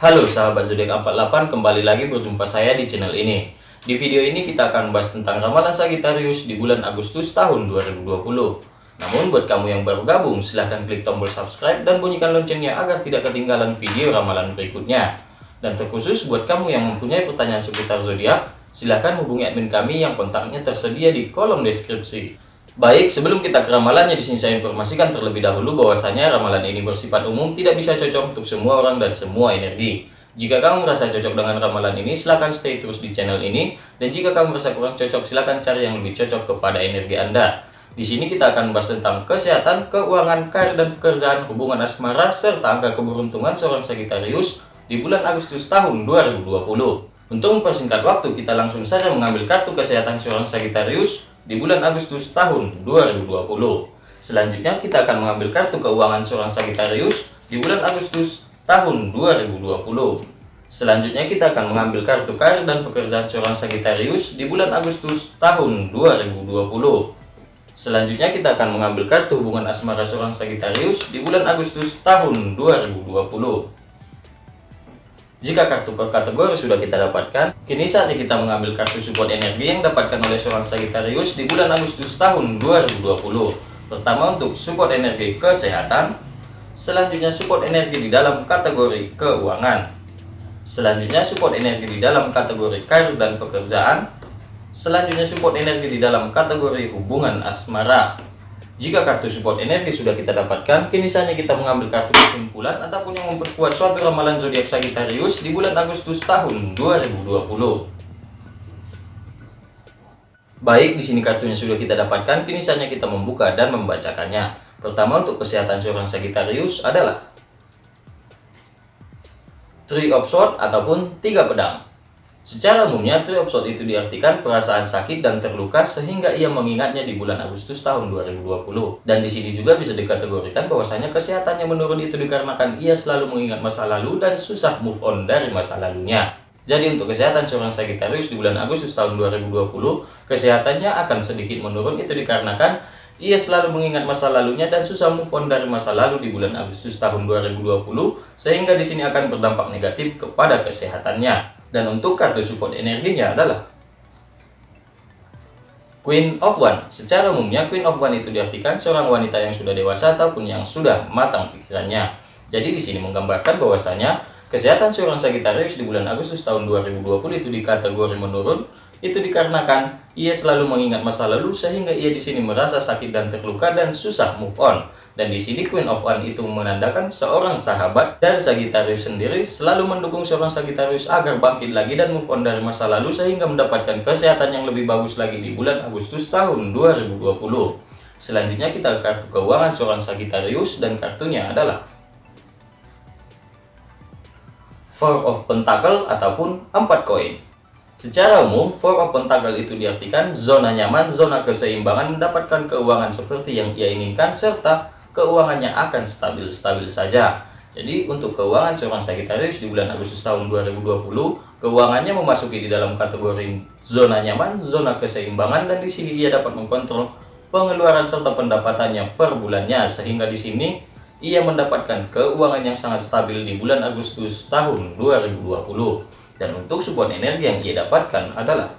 Halo sahabat zodiak 48, kembali lagi berjumpa saya di channel ini. Di video ini kita akan bahas tentang ramalan Sagittarius di bulan Agustus tahun 2020. Namun buat kamu yang baru gabung, silahkan klik tombol subscribe dan bunyikan loncengnya agar tidak ketinggalan video ramalan berikutnya. Dan terkhusus buat kamu yang mempunyai pertanyaan seputar zodiak, silahkan hubungi admin kami yang kontaknya tersedia di kolom deskripsi. Baik, sebelum kita ke ramalannya, di sini saya informasikan terlebih dahulu bahwasanya ramalan ini bersifat umum, tidak bisa cocok untuk semua orang dan semua energi. Jika kamu merasa cocok dengan ramalan ini, silahkan stay terus di channel ini. Dan jika kamu merasa kurang cocok, silahkan cari yang lebih cocok kepada energi Anda. Di sini kita akan bahas tentang kesehatan, keuangan, karir dan pekerjaan, hubungan asmara, serta angka keberuntungan seorang Sagittarius di bulan Agustus tahun 2020. Untuk mempersingkat waktu, kita langsung saja mengambil kartu kesehatan seorang Sagittarius di bulan Agustus tahun 2020. Selanjutnya kita akan mengambil kartu keuangan seorang Sagittarius di bulan Agustus tahun 2020. Selanjutnya kita akan mengambil kartu karir dan pekerjaan seorang Sagittarius di bulan Agustus tahun 2020. Selanjutnya kita akan mengambil kartu hubungan asmara seorang Sagittarius di bulan Agustus tahun 2020. Jika kartu per kategori sudah kita dapatkan, kini saatnya kita mengambil kartu support energi yang dapatkan oleh seorang Sagittarius di bulan Agustus tahun 2020. Pertama untuk support energi kesehatan, selanjutnya support energi di dalam kategori keuangan, selanjutnya support energi di dalam kategori karir dan pekerjaan, Selanjutnya support energi di dalam kategori hubungan asmara. Jika kartu support energi sudah kita dapatkan, kini saatnya kita mengambil kartu kesimpulan ataupun yang memperkuat suatu ramalan zodiak Sagittarius di bulan Agustus tahun 2020. Baik, di sini kartunya sudah kita dapatkan, kini saatnya kita membuka dan membacakannya. Pertama untuk kesehatan seorang Sagittarius adalah Three of Swords ataupun tiga pedang. Secara umumnya, triopsot itu diartikan perasaan sakit dan terluka sehingga ia mengingatnya di bulan Agustus tahun 2020. Dan di sini juga bisa dikategorikan bahwasanya kesehatannya menurun itu dikarenakan ia selalu mengingat masa lalu dan susah move on dari masa lalunya. Jadi untuk kesehatan seorang Sagittarius di bulan Agustus tahun 2020, kesehatannya akan sedikit menurun itu dikarenakan ia selalu mengingat masa lalunya dan susah move on dari masa lalu di bulan Agustus tahun 2020, sehingga di sini akan berdampak negatif kepada kesehatannya. Dan untuk kartu support energinya adalah Queen of One. Secara umumnya Queen of One itu diartikan seorang wanita yang sudah dewasa ataupun yang sudah matang pikirannya. Jadi di sini menggambarkan bahwasanya kesehatan seorang Sagittarius di bulan Agustus tahun 2020 itu di kategori menurun itu dikarenakan ia selalu mengingat masa lalu sehingga ia di sini merasa sakit dan terluka dan susah move on. Dan di sini Queen of One itu menandakan seorang sahabat dari Sagittarius sendiri selalu mendukung seorang Sagittarius agar bangkit lagi dan move on dari masa lalu sehingga mendapatkan kesehatan yang lebih bagus lagi di bulan Agustus tahun 2020. Selanjutnya kita kartu keuangan seorang Sagittarius dan kartunya adalah Four of Pentacle ataupun 4 koin. Secara umum, Four of Pentacle itu diartikan zona nyaman, zona keseimbangan, mendapatkan keuangan seperti yang ia inginkan, serta keuangannya akan stabil-stabil saja. Jadi untuk keuangan seorang Sagittarius di bulan Agustus tahun 2020, keuangannya memasuki di dalam kategori zona nyaman, zona keseimbangan dan di sini ia dapat mengkontrol pengeluaran serta pendapatannya per bulannya sehingga di sini ia mendapatkan keuangan yang sangat stabil di bulan Agustus tahun 2020. Dan untuk support energi yang ia dapatkan adalah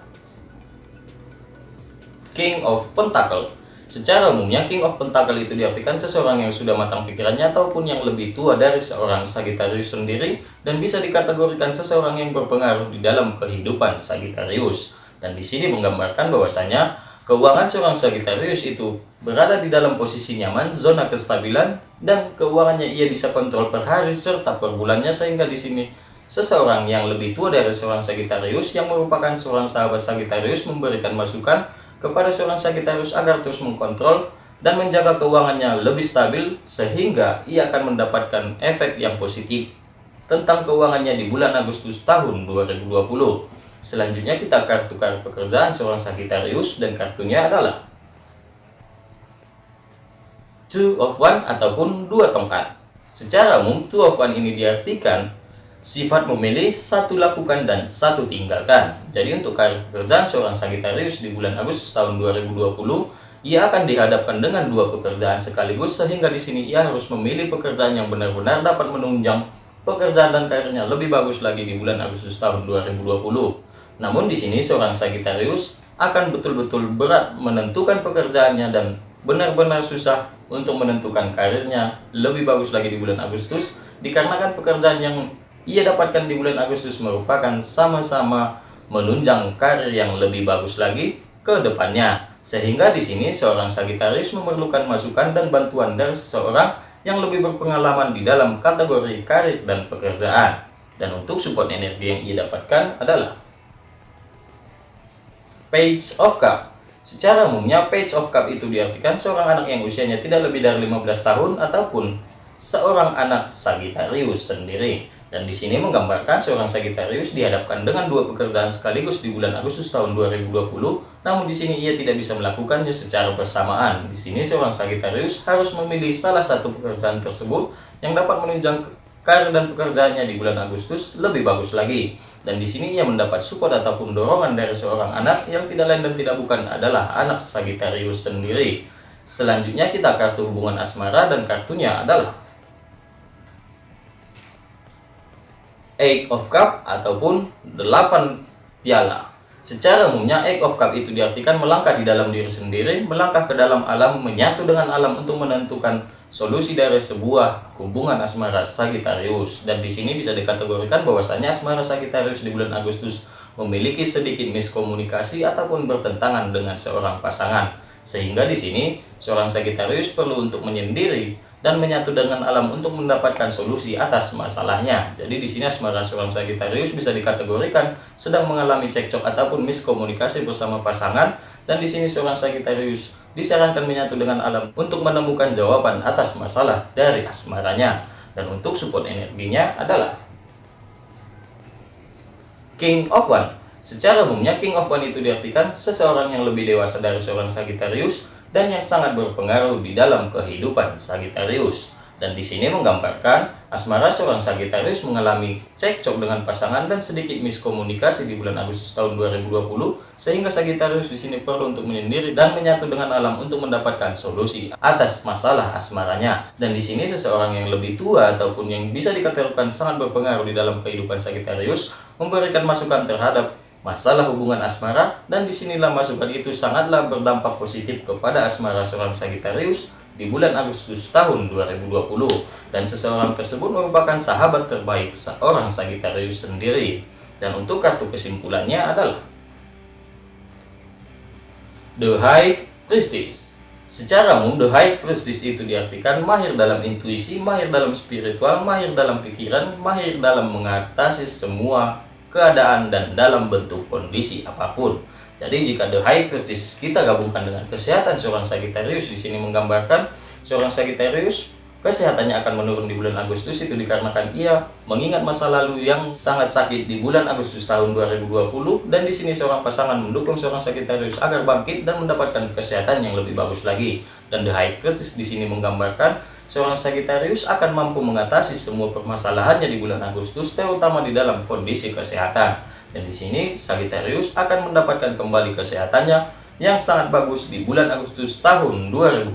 King of Pentacle Secara umumnya, King of Pentacle itu diartikan seseorang yang sudah matang pikirannya ataupun yang lebih tua dari seorang Sagittarius sendiri dan bisa dikategorikan seseorang yang berpengaruh di dalam kehidupan Sagittarius. Dan di sini menggambarkan bahwasanya keuangan seorang Sagittarius itu berada di dalam posisi nyaman, zona kestabilan, dan keuangannya ia bisa kontrol per hari serta per bulannya sehingga di sini seseorang yang lebih tua dari seorang Sagittarius yang merupakan seorang sahabat Sagittarius memberikan masukan kepada seorang Sagittarius agar terus mengkontrol dan menjaga keuangannya lebih stabil sehingga ia akan mendapatkan efek yang positif tentang keuangannya di bulan Agustus tahun 2020. Selanjutnya kita kartu kartu pekerjaan seorang Sagittarius dan kartunya adalah Two of One ataupun dua tongkat. Secara umum, Two of One ini diartikan Sifat memilih, satu lakukan dan satu tinggalkan. Jadi untuk karir pekerjaan seorang Sagittarius di bulan Agustus tahun 2020, ia akan dihadapkan dengan dua pekerjaan sekaligus sehingga di sini ia harus memilih pekerjaan yang benar-benar dapat menunjang pekerjaan dan karirnya lebih bagus lagi di bulan Agustus tahun 2020. Namun di sini seorang Sagittarius akan betul-betul berat menentukan pekerjaannya dan benar-benar susah untuk menentukan karirnya lebih bagus lagi di bulan Agustus dikarenakan pekerjaan yang ia dapatkan di bulan Agustus merupakan sama-sama menunjang karir yang lebih bagus lagi ke depannya. Sehingga di sini seorang Sagittarius memerlukan masukan dan bantuan dari seseorang yang lebih berpengalaman di dalam kategori karir dan pekerjaan. Dan untuk support energi yang ia dapatkan adalah Page of Cup. Secara umumnya Page of Cup itu diartikan seorang anak yang usianya tidak lebih dari 15 tahun ataupun seorang anak Sagittarius sendiri. Dan di sini menggambarkan seorang Sagittarius dihadapkan dengan dua pekerjaan sekaligus di bulan Agustus tahun 2020, namun di sini ia tidak bisa melakukannya secara bersamaan. Di sini seorang Sagittarius harus memilih salah satu pekerjaan tersebut yang dapat menunjang karir dan pekerjaannya di bulan Agustus lebih bagus lagi. Dan di sini ia mendapat support ataupun dorongan dari seorang anak yang tidak lain dan tidak bukan adalah anak Sagittarius sendiri. Selanjutnya kita kartu hubungan asmara dan kartunya adalah Eight of Cup ataupun 8 piala. Secara umumnya Eight of Cup itu diartikan melangkah di dalam diri sendiri, melangkah ke dalam alam, menyatu dengan alam untuk menentukan solusi dari sebuah hubungan asmara Sagittarius. Dan di sini bisa dikategorikan bahwasanya asmara Sagittarius di bulan Agustus memiliki sedikit miskomunikasi ataupun bertentangan dengan seorang pasangan. Sehingga di sini seorang Sagittarius perlu untuk menyendiri dan menyatu dengan alam untuk mendapatkan solusi atas masalahnya. Jadi di sini asmara seorang Sagittarius bisa dikategorikan sedang mengalami cekcok ataupun miskomunikasi bersama pasangan dan di sini seorang Sagittarius disarankan menyatu dengan alam untuk menemukan jawaban atas masalah dari asmaranya. Dan untuk support energinya adalah King of One. Secara umumnya King of One itu diartikan seseorang yang lebih dewasa dari seorang Sagittarius dan yang sangat berpengaruh di dalam kehidupan Sagittarius. Dan di sini menggambarkan asmara seorang Sagittarius mengalami cekcok dengan pasangan dan sedikit miskomunikasi di bulan Agustus tahun 2020 sehingga Sagittarius di sini perlu untuk menyendiri dan menyatu dengan alam untuk mendapatkan solusi atas masalah asmaranya. Dan di sini seseorang yang lebih tua ataupun yang bisa dikatakan sangat berpengaruh di dalam kehidupan Sagittarius memberikan masukan terhadap masalah hubungan asmara dan di sinilah masukan itu sangatlah berdampak positif kepada asmara seorang Sagittarius di bulan Agustus tahun 2020 dan seseorang tersebut merupakan sahabat terbaik seorang Sagittarius sendiri. Dan untuk kartu kesimpulannya adalah The High Priestess Secara umum, The High Priestess itu diartikan mahir dalam intuisi, mahir dalam spiritual, mahir dalam pikiran, mahir dalam mengatasi semua keadaan, dan dalam bentuk kondisi apa pun. Jadi jika the high crisis kita gabungkan dengan kesehatan seorang Sagittarius di sini menggambarkan seorang Sagittarius kesehatannya akan menurun di bulan Agustus. Itu dikarenakan ia mengingat masa lalu yang sangat sakit di bulan Agustus tahun 2020 dan di sini seorang pasangan mendukung seorang Sagittarius agar bangkit dan mendapatkan kesehatan yang lebih bagus lagi. Dan the high crisis di sini menggambarkan seorang Sagittarius akan mampu mengatasi semua permasalahannya di bulan Agustus, terutama di dalam kondisi kesehatan. Dan di sini Sagittarius akan mendapatkan kembali kesehatannya yang sangat bagus di bulan Agustus tahun 2020.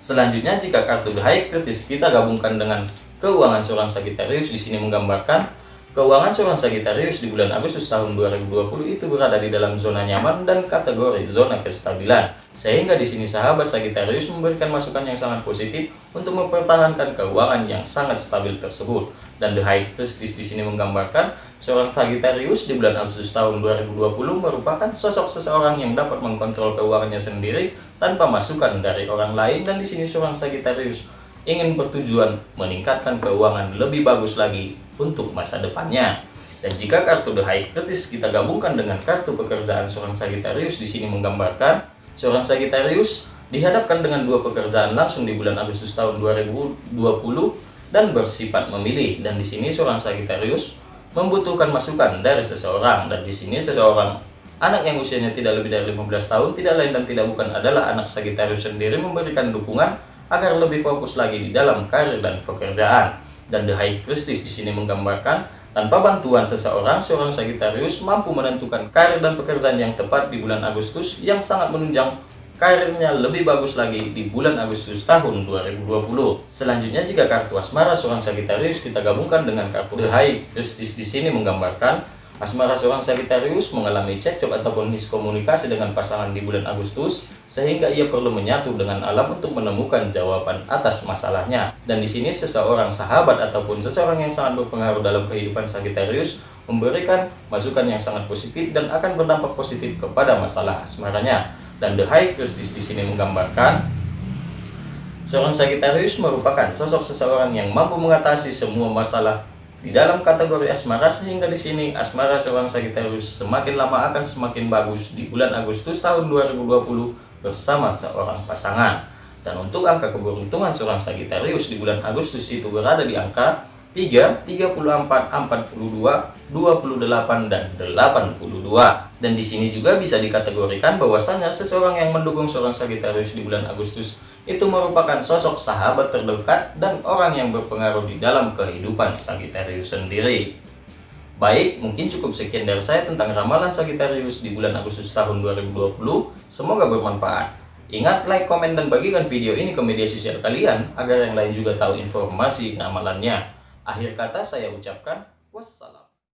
Selanjutnya jika kartu High Kritis kita gabungkan dengan keuangan seorang Sagittarius di sini menggambarkan Keuangan seorang Sagittarius di bulan Agustus tahun 2020 itu berada di dalam zona nyaman dan kategori zona kestabilan. Sehingga di sini sahabat Sagittarius memberikan masukan yang sangat positif untuk mempertahankan keuangan yang sangat stabil tersebut. Dan The High Priestess di sini menggambarkan seorang Sagittarius di bulan Agustus tahun 2020 merupakan sosok seseorang yang dapat mengkontrol keuangannya sendiri tanpa masukan dari orang lain dan di sini seorang Sagittarius ingin bertujuan meningkatkan keuangan lebih bagus lagi untuk masa depannya. Dan jika kartu The High Crisis kita gabungkan dengan kartu pekerjaan seorang Sagittarius di sini menggambarkan seorang Sagittarius dihadapkan dengan dua pekerjaan langsung di bulan Agustus tahun 2020 dan bersifat memilih. Dan di sini seorang Sagittarius membutuhkan masukan dari seseorang. Dan di sini seseorang anak yang usianya tidak lebih dari 15 tahun tidak lain dan tidak bukan adalah anak Sagittarius sendiri memberikan dukungan agar lebih fokus lagi di dalam karir dan pekerjaan dan The High Priestess di sini menggambarkan tanpa bantuan seseorang, seorang Sagittarius mampu menentukan karir dan pekerjaan yang tepat di bulan Agustus yang sangat menunjang karirnya lebih bagus lagi di bulan Agustus tahun 2020. Selanjutnya jika kartu asmara seorang Sagittarius kita gabungkan dengan kartu The High Justice di sini menggambarkan Asmara seorang Sagittarius mengalami cekcok ataupun miskomunikasi dengan pasangan di bulan Agustus, sehingga ia perlu menyatu dengan alam untuk menemukan jawaban atas masalahnya. Dan di sini seseorang sahabat ataupun seseorang yang sangat berpengaruh dalam kehidupan Sagittarius memberikan masukan yang sangat positif dan akan berdampak positif kepada masalah asmaranya. Dan The High Justice di sini menggambarkan seorang Sagittarius merupakan sosok seseorang yang mampu mengatasi semua masalah di dalam kategori asmara sehingga di sini asmara seorang Sagittarius semakin lama akan semakin bagus di bulan Agustus tahun 2020 bersama seorang pasangan. Dan untuk angka keberuntungan seorang Sagittarius di bulan Agustus itu berada di angka 3, 34, 42, 28, dan 82. Dan di sini juga bisa dikategorikan bahwasannya seseorang yang mendukung seorang Sagittarius di bulan Agustus itu merupakan sosok sahabat terdekat dan orang yang berpengaruh di dalam kehidupan Sagittarius sendiri. Baik, mungkin cukup sekian dari saya tentang ramalan Sagittarius di bulan Agustus tahun 2020. Semoga bermanfaat. Ingat, like, komen, dan bagikan video ini ke media sosial kalian agar yang lain juga tahu informasi ramalannya. Akhir kata saya ucapkan wassalam.